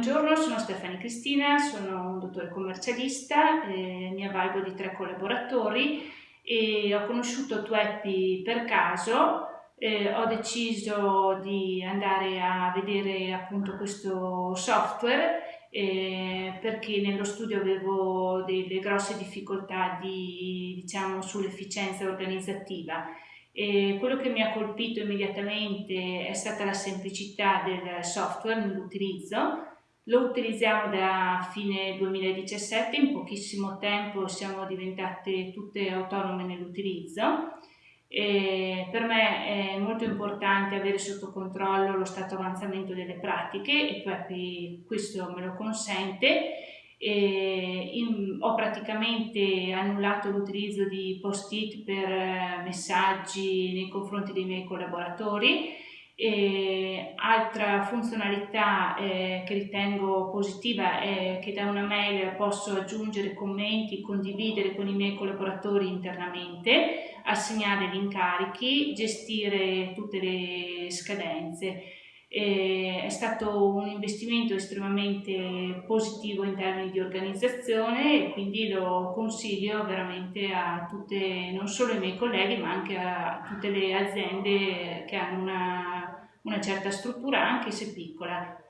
buongiorno, sono Stefani Cristina, sono un dottore commercialista, eh, mi avvalgo di tre collaboratori e ho conosciuto Tueppi per caso, eh, ho deciso di andare a vedere appunto questo software eh, perché nello studio avevo delle grosse difficoltà di, diciamo, sull'efficienza organizzativa e quello che mi ha colpito immediatamente è stata la semplicità del software nell'utilizzo. Lo utilizziamo da fine 2017, in pochissimo tempo siamo diventate tutte autonome nell'utilizzo. per me è molto importante avere sotto controllo lo stato avanzamento delle pratiche e poi questo me lo consente in, ho praticamente annullato l'utilizzo di post-it per eh, messaggi nei confronti dei miei collaboratori. E altra funzionalità eh, che ritengo positiva è che da una mail posso aggiungere commenti, condividere con i miei collaboratori internamente, assegnare gli incarichi, gestire tutte le scadenze. E è stato un investimento estremamente positivo in termini di organizzazione e quindi lo consiglio veramente a tutte, non solo ai miei colleghi ma anche a tutte le aziende che hanno una, una certa struttura anche se piccola.